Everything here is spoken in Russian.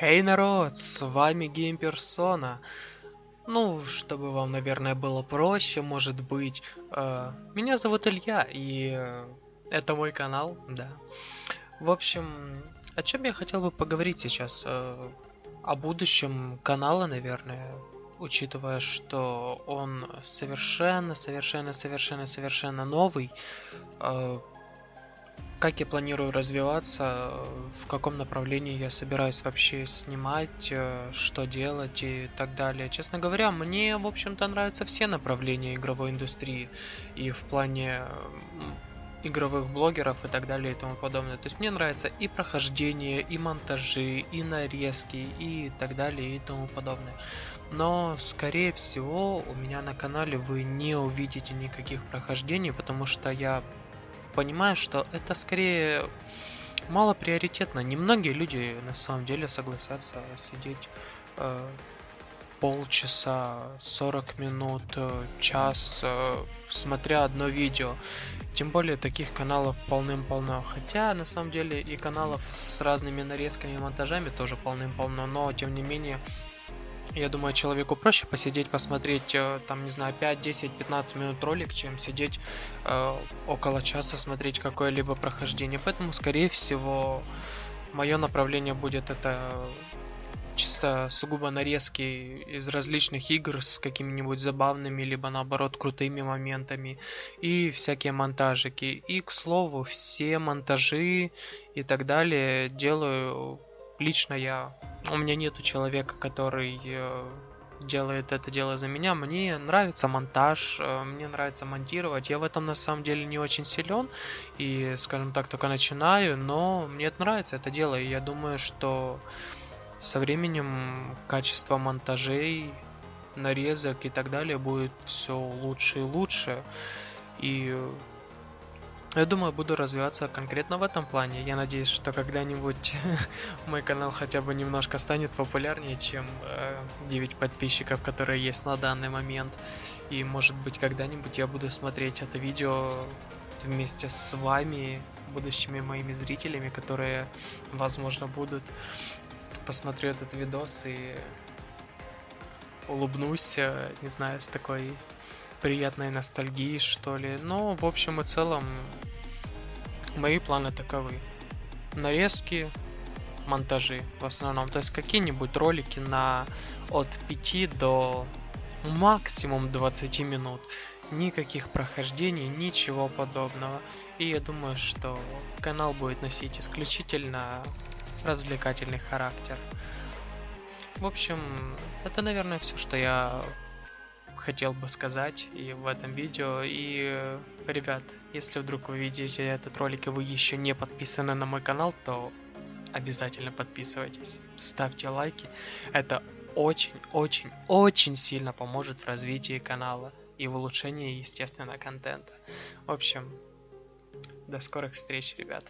Хей, народ, с вами Геймперсона. Ну, чтобы вам, наверное, было проще, может быть. Э, меня зовут Илья, и э, это мой канал, да. В общем, о чем я хотел бы поговорить сейчас? Э, о будущем канала, наверное, учитывая, что он совершенно, совершенно, совершенно, совершенно новый. Э, как я планирую развиваться, в каком направлении я собираюсь вообще снимать, э, что делать и так далее. Честно говоря, мне, в общем-то, нравятся все направления игровой индустрии. И в плане игровых блогеров и так далее и тому подобное. То есть мне нравится и прохождение, и монтажи, и нарезки, и так далее и тому подобное. Но, скорее всего, у меня на канале вы не увидите никаких прохождений, потому что я понимаю, что это скорее мало приоритетно. Немногие люди на самом деле согласятся сидеть э, полчаса, 40 минут, э, час, э, смотря одно видео. Тем более таких каналов полным-полно. Хотя на самом деле и каналов с разными нарезками и монтажами тоже полным-полно. Но тем не менее я думаю, человеку проще посидеть, посмотреть, э, там, не знаю, 5, 10, 15 минут ролик, чем сидеть э, около часа смотреть какое-либо прохождение. Поэтому, скорее всего, мое направление будет это чисто сугубо нарезки из различных игр с какими-нибудь забавными, либо наоборот крутыми моментами и всякие монтажики. И, к слову, все монтажи и так далее делаю лично я. У меня нету человека, который э, делает это дело за меня. Мне нравится монтаж, э, мне нравится монтировать. Я в этом на самом деле не очень силен и, скажем так, только начинаю, но мне это нравится это дело. И я думаю, что со временем качество монтажей, нарезок и так далее будет все лучше и лучше. И я думаю, буду развиваться конкретно в этом плане. Я надеюсь, что когда-нибудь мой канал хотя бы немножко станет популярнее, чем э, 9 подписчиков, которые есть на данный момент. И может быть когда-нибудь я буду смотреть это видео вместе с вами, будущими моими зрителями, которые, возможно, будут. Посмотрю этот видос и улыбнусь, э, не знаю, с такой приятной ностальгии, что ли. Но, в общем и целом, мои планы таковы. Нарезки, монтажи в основном. То есть какие-нибудь ролики на от 5 до максимум 20 минут. Никаких прохождений, ничего подобного. И я думаю, что канал будет носить исключительно развлекательный характер. В общем, это, наверное, все, что я хотел бы сказать и в этом видео. И, ребят, если вдруг вы видите этот ролик и вы еще не подписаны на мой канал, то обязательно подписывайтесь, ставьте лайки. Это очень-очень-очень сильно поможет в развитии канала и в улучшении, естественно, контента. В общем, до скорых встреч, ребят.